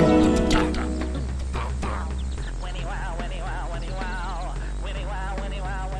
Winnie, wow, Winnie, wow, Winnie, wow, Winnie, wow, Winnie, wow.